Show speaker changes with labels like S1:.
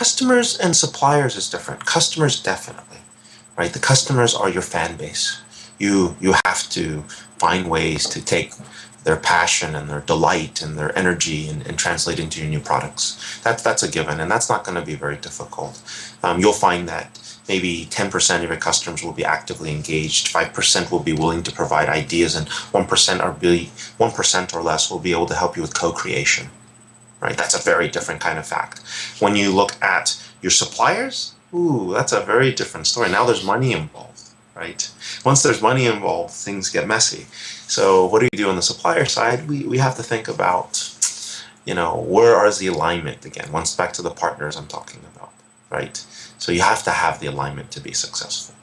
S1: customers and suppliers is different. Customers definitely, right? The customers are your fan base. You you have to find ways to take their passion and their delight and their energy and, and translate into your new products. That, that's a given, and that's not going to be very difficult. Um, you'll find that maybe 10% of your customers will be actively engaged, 5% will be willing to provide ideas, and 1% are be 1% or less will be able to help you with co-creation. Right? That's a very different kind of fact. When you look at your suppliers, ooh, that's a very different story. Now there's money involved, right? Once there's money involved, things get messy. So what do you do on the supplier side? We, we have to think about, you know, where is the alignment again? Once back to the partners I'm talking about, right? So you have to have the alignment to be successful.